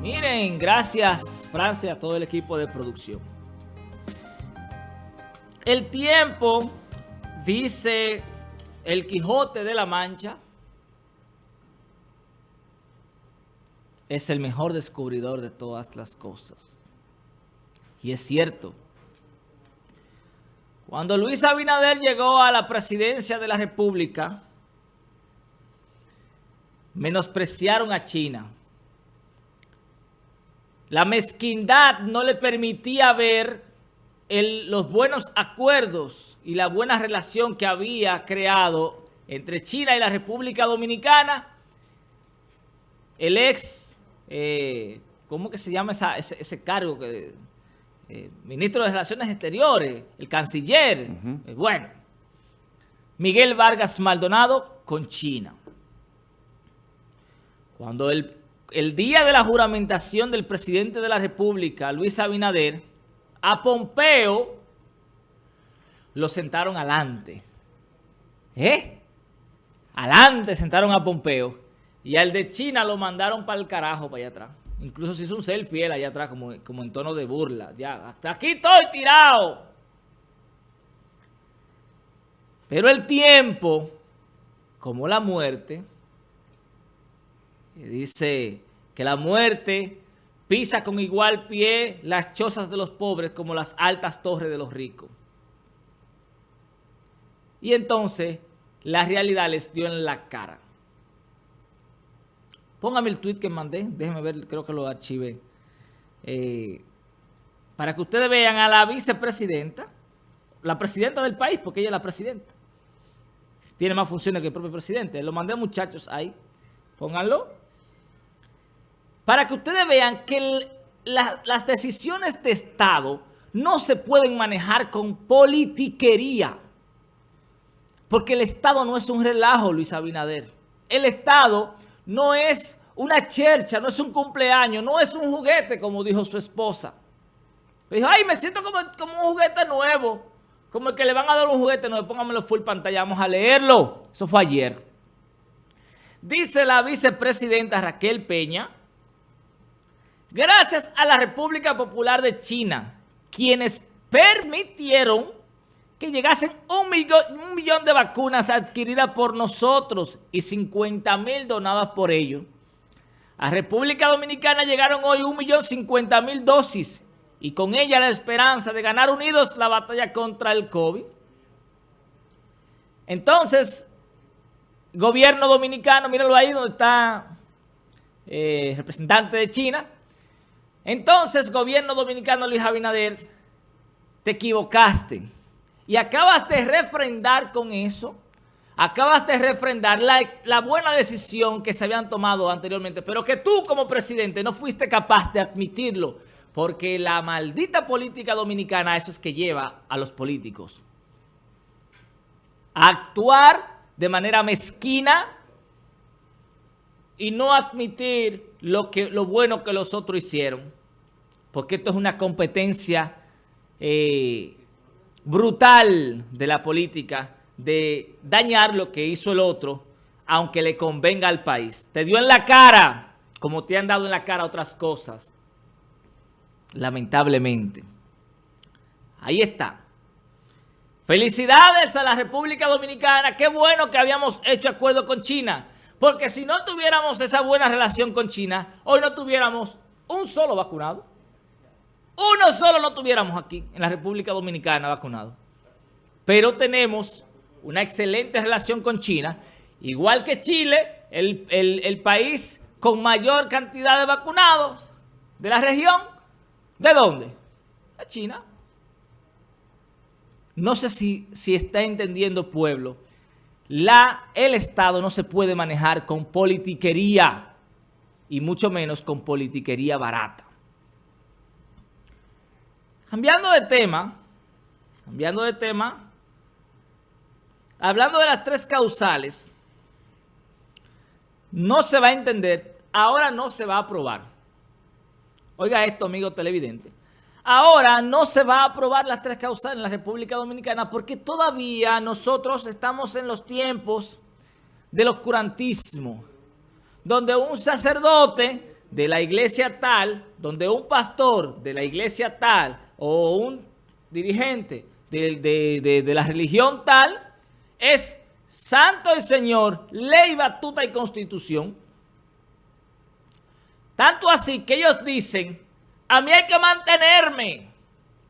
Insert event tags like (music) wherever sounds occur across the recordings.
Miren, gracias Francia a todo el equipo de producción. El tiempo, dice el Quijote de la Mancha, es el mejor descubridor de todas las cosas. Y es cierto. Cuando Luis Abinader llegó a la presidencia de la República, menospreciaron a China. La mezquindad no le permitía ver los buenos acuerdos y la buena relación que había creado entre China y la República Dominicana. El ex, eh, ¿cómo que se llama ese, cargo? que eh, Ministro de Relaciones Exteriores, el canciller. Eh, bueno, Miguel Vargas Maldonado con China. Cuando el el día de la juramentación del presidente de la República, Luis Abinader, a Pompeo lo sentaron adelante. ¿Eh? Adelante sentaron a Pompeo. Y al de China lo mandaron para el carajo, para allá atrás. Incluso se hizo un selfie él allá atrás, como, como en tono de burla. Ya, hasta aquí estoy tirado. Pero el tiempo, como la muerte dice que la muerte pisa con igual pie las chozas de los pobres como las altas torres de los ricos. Y entonces la realidad les dio en la cara. Póngame el tweet que mandé, déjenme ver, creo que lo archivé. Eh, para que ustedes vean a la vicepresidenta, la presidenta del país, porque ella es la presidenta. Tiene más funciones que el propio presidente. Lo mandé a muchachos ahí. Pónganlo para que ustedes vean que las decisiones de Estado no se pueden manejar con politiquería. Porque el Estado no es un relajo, Luis Abinader. El Estado no es una chercha, no es un cumpleaños, no es un juguete, como dijo su esposa. dijo, ay, me siento como, un juguete nuevo. Como el que le van a dar un juguete nuevo, póngamelo full pantalla, vamos a leerlo. Eso fue ayer. Dice la vicepresidenta Raquel Peña, Gracias a la República Popular de China, quienes permitieron que llegasen un millón, de vacunas adquiridas por nosotros y 50 mil donadas por ellos. A República Dominicana llegaron hoy un millón cincuenta mil dosis y con ella la esperanza de ganar unidos la batalla contra el COVID. Entonces, gobierno dominicano, míralo ahí donde está eh, representante de China, entonces, gobierno dominicano Luis Abinader, te equivocaste. Y acabas de refrendar con eso, acabas de refrendar la, buena decisión que se habían tomado anteriormente, pero que tú como presidente no fuiste capaz de admitirlo, porque la maldita política dominicana eso es que lleva a los políticos. A actuar de manera mezquina y no admitir lo, que, lo bueno que los otros hicieron porque esto es una competencia eh, brutal de la política de dañar lo que hizo el otro, aunque le convenga al país. Te dio en la cara, como te han dado en la cara otras cosas, lamentablemente. Ahí está. Felicidades a la República Dominicana. Qué bueno que habíamos hecho acuerdo con China. Porque si no tuviéramos esa buena relación con China, hoy no tuviéramos un solo vacunado. Uno solo no tuviéramos aquí en la República Dominicana vacunado. Pero tenemos una excelente relación con China, igual que Chile, el, país con mayor cantidad de vacunados de la región. ¿De dónde? De China. No sé si, si está entendiendo pueblo. La, el Estado no se puede manejar con politiquería y mucho menos con politiquería barata. Cambiando de tema, cambiando de tema, hablando de las tres causales, no se va a entender, ahora no se va a aprobar. Oiga esto, amigo televidente. Ahora no se va a aprobar las tres causales en la República Dominicana porque todavía nosotros estamos en los tiempos del oscurantismo, donde un sacerdote de la iglesia tal, donde un pastor de la iglesia tal o un dirigente de, la religión tal es santo el Señor, ley, batuta y constitución. Tanto así que ellos dicen, a mí hay que mantenerme.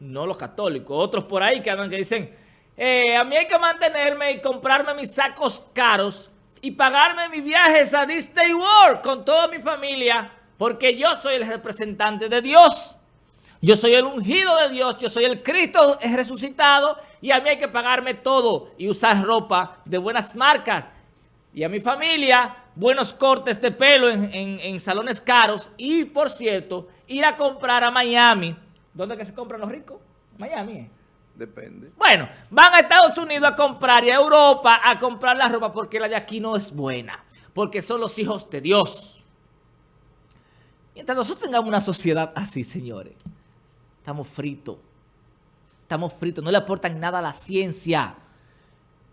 No los católicos, otros por ahí que andan que dicen, eh, a mí hay que mantenerme y comprarme mis sacos caros y pagarme mis viajes a Disney World con toda mi familia porque yo soy el representante de Dios. Yo soy el ungido de Dios, yo soy el Cristo resucitado y a mí hay que pagarme todo y usar ropa de buenas marcas. Y a mi familia, buenos cortes de pelo en, salones caros y, por cierto, ir a comprar a Miami. ¿Dónde que se compran los ricos? Miami. ¿eh? Depende. Bueno, van a Estados Unidos a comprar y a Europa a comprar la ropa porque la de aquí no es buena. Porque son los hijos de Dios. Mientras nosotros tengamos una sociedad así, señores, estamos fritos. Estamos fritos. No le aportan nada a la ciencia.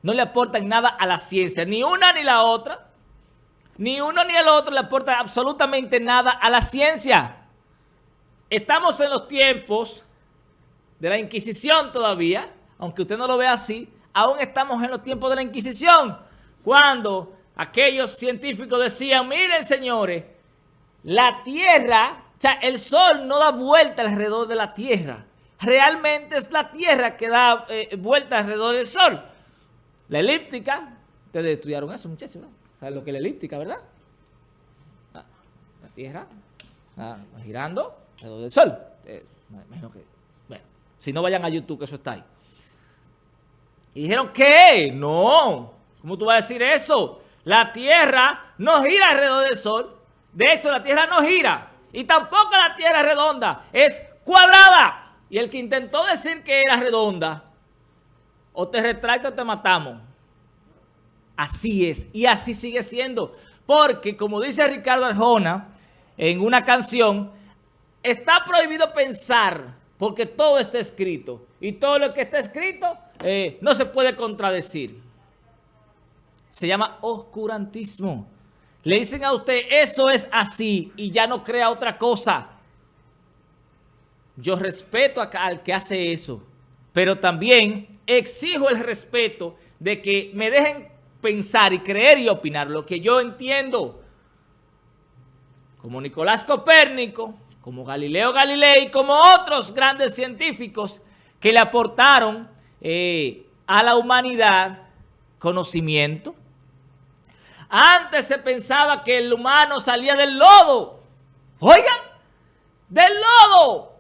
No le aportan nada a la ciencia. Ni una ni la otra. Ni uno ni el otro le aportan absolutamente nada a la ciencia. Estamos en los tiempos de la Inquisición todavía, aunque usted no lo vea así, aún estamos en los tiempos de la Inquisición, cuando aquellos científicos decían, miren señores, la Tierra, sea, el Sol no da vuelta alrededor de la Tierra. Realmente es la Tierra que da eh, vuelta alrededor del Sol. La elíptica, ustedes estudiaron eso, muchachos, ¿no? ¿Saben lo que es la elíptica, verdad? Ah, la Tierra va girando alrededor del Sol. Eh, imagino que, bueno, si no vayan a YouTube, que eso está ahí. Y dijeron, ¿qué? No. ¿Cómo tú vas a decir eso? La Tierra no gira alrededor del Sol. De hecho, la Tierra no gira. Y tampoco la Tierra es redonda. Es cuadrada. Y el que intentó decir que era redonda, o te retracto o te matamos. Así es. Y así sigue siendo. Porque, como dice Ricardo Arjona en una canción, está prohibido pensar porque todo está escrito. Y todo lo que está escrito eh, no se puede contradecir. Se llama oscurantismo. Le dicen a usted, eso es así y ya no crea otra cosa. Yo respeto al que hace eso, pero también exijo el respeto de que me dejen pensar y creer y opinar lo que yo entiendo. Como Nicolás Copérnico, como Galileo Galilei, como otros grandes científicos que le aportaron eh, a la humanidad conocimiento, antes se pensaba que el humano salía del lodo. Oigan, del lodo.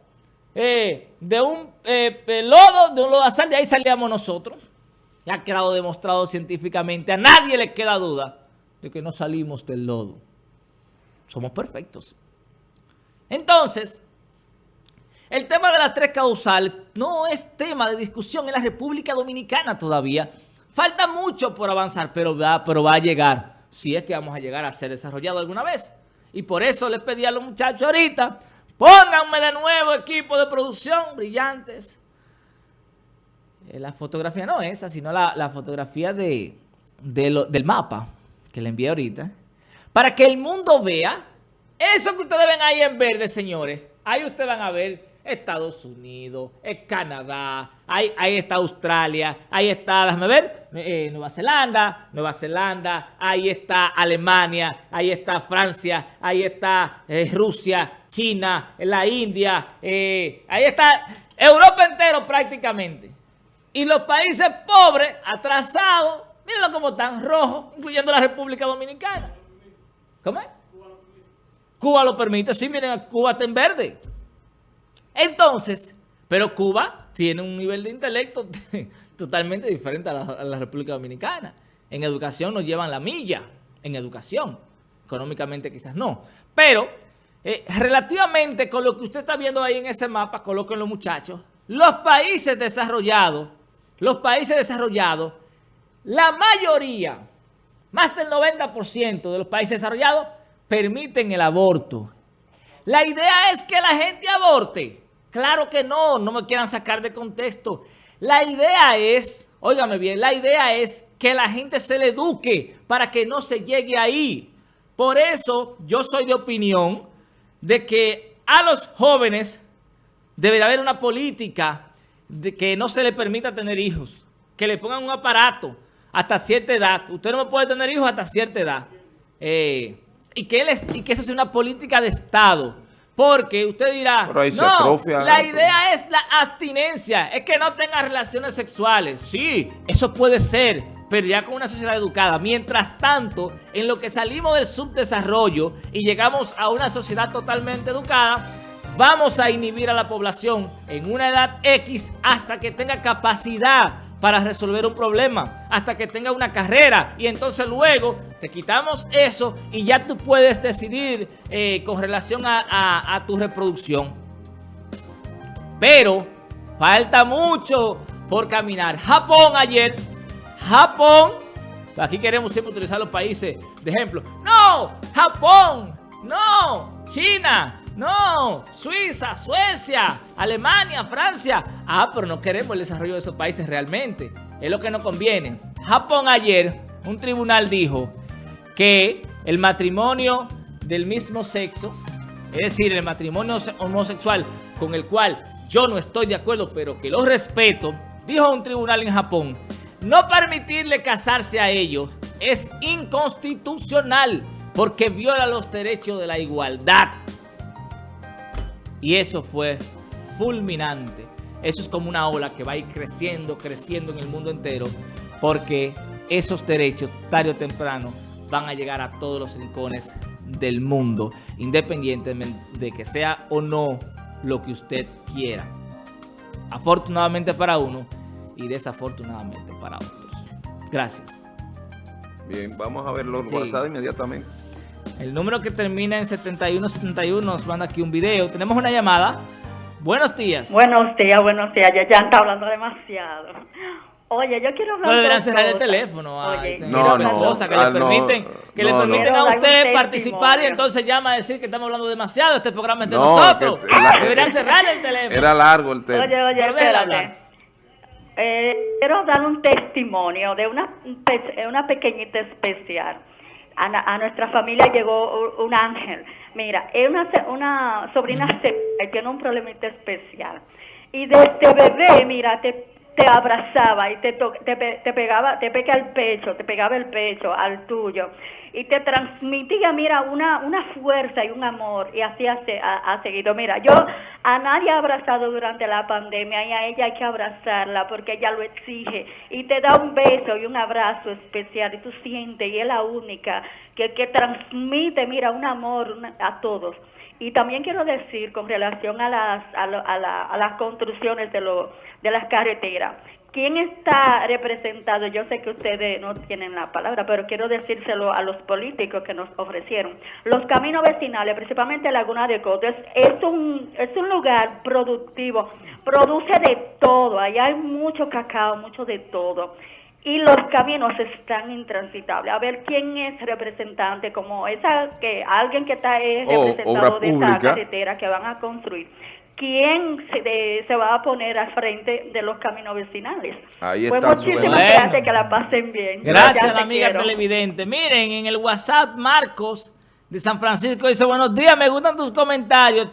Eh, de un eh, lodo, de un lodazal, de ahí salíamos nosotros. Ya ha quedado demostrado científicamente. A nadie le queda duda de que no salimos del lodo. Somos perfectos. Entonces, el tema de las tres causales no es tema de discusión en la República Dominicana todavía. Falta mucho por avanzar, pero va, pero va a llegar si es que vamos a llegar a ser desarrollado alguna vez. Y por eso les pedí a los muchachos ahorita, pónganme de nuevo equipo de producción brillantes. Eh, la fotografía no esa, sino la, fotografía de, del mapa que le envié ahorita. Para que el mundo vea eso que ustedes ven ahí en verde, señores. Ahí ustedes van a ver Estados Unidos, Canadá, ahí, está Australia, ahí está, déjame ver, eh, Nueva Zelanda, Nueva Zelanda, ahí está Alemania, ahí está Francia, ahí está eh, Rusia, China, la India, eh, ahí está Europa entero prácticamente. Y los países pobres, atrasados, mírenlo como están, rojos, incluyendo la República Dominicana. ¿Cómo es? Cuba lo permite, sí, miren, Cuba está en verde. Entonces, pero Cuba tiene un nivel de intelecto (laughs) totalmente diferente a la, República Dominicana. En educación nos llevan la milla, en educación. Económicamente quizás no. Pero, eh, relativamente con lo que usted está viendo ahí en ese mapa, coloquen los muchachos, los países desarrollados, los países desarrollados, la mayoría, más del 90% de los países desarrollados, permiten el aborto. La idea es que la gente aborte. Claro que no, no me quieran sacar de contexto. La idea es, óigame bien, la idea es que la gente se le eduque para que no se llegue ahí. Por eso yo soy de opinión de que a los jóvenes debería haber una política de que no se le permita tener hijos, que le pongan un aparato hasta cierta edad. Usted no puede tener hijos hasta cierta edad. Eh, y que eso sea una política de Estado. Porque usted dirá, no, la idea es la abstinencia, es que no tenga relaciones sexuales. Sí, eso puede ser, pero ya con una sociedad educada. Mientras tanto, en lo que salimos del subdesarrollo y llegamos a una sociedad totalmente educada, vamos a inhibir a la población en una edad X hasta que tenga capacidad para resolver un problema, hasta que tenga una carrera y entonces luego te quitamos eso y ya tú puedes decidir eh, con relación a, tu reproducción. Pero falta mucho por caminar. Japón ayer, Japón, aquí queremos siempre utilizar los países de ejemplo. No, Japón, no, China, no, Suiza, Suecia, Alemania, Francia. Ah, pero no queremos el desarrollo de esos países realmente. Es lo que nos conviene. Japón ayer, un tribunal dijo que el matrimonio del mismo sexo, es decir, el matrimonio homosexual con el cual yo no estoy de acuerdo, pero que lo respeto, dijo un tribunal en Japón, no permitirle casarse a ellos es inconstitucional porque viola los derechos de la igualdad. Y eso fue fulminante. Eso es como una ola que va a ir creciendo, creciendo en el mundo entero, porque esos derechos, tarde o temprano, van a llegar a todos los rincones del mundo, independientemente de que sea o no lo que usted quiera. Afortunadamente para uno y desafortunadamente para otros. Gracias. Bien, vamos a ver los WhatsApp inmediatamente. El número que termina en 7171 nos manda aquí un video. Tenemos una llamada. Buenos días. Buenos días, buenos días. Ya, ya está hablando demasiado. Oye, yo quiero hablar no, deberán cerrar el teléfono. Oye, no, no, cosa que le permiten, que le permiten a usted participar y entonces llama a decir que estamos hablando demasiado. Este programa es de nosotros. deberían cerrar el teléfono. Era largo el tema. Oye, oye, espérate. Eh, quiero dar un testimonio de una, una pequeñita especial a, nuestra familia llegó un ángel. Mira, es una, una sobrina que tiene un problemita especial. Y desde bebé, mira, te, te abrazaba y te, te, te pegaba, te pega el pecho, te pegaba el pecho al tuyo y te transmitía, mira, una, una fuerza y un amor y así ha, ha, seguido. Mira, yo a nadie he abrazado durante la pandemia y a ella hay que abrazarla porque ella lo exige y te da un beso y un abrazo especial y tú sientes y es la única que, que transmite, mira, un amor a todos. Y también quiero decir con relación a las, a, a, a las construcciones de, lo, de las carreteras, ¿Quién está representado? Yo sé que ustedes no tienen la palabra, pero quiero decírselo a los políticos que nos ofrecieron. Los caminos vecinales, principalmente Laguna de Coto, es, un, es un lugar productivo, produce de todo, allá hay mucho cacao, mucho de todo. Y los caminos están intransitables. A ver quién es representante, como esa que alguien que está es oh, representado de esa carretera que van a construir quién se, se, va a poner al frente de los caminos vecinales. Ahí pues está muchísimas gracias, que la pasen bien. Gracias, amiga televidente. Miren, en el WhatsApp Marcos de San Francisco dice, buenos días, me gustan tus comentarios.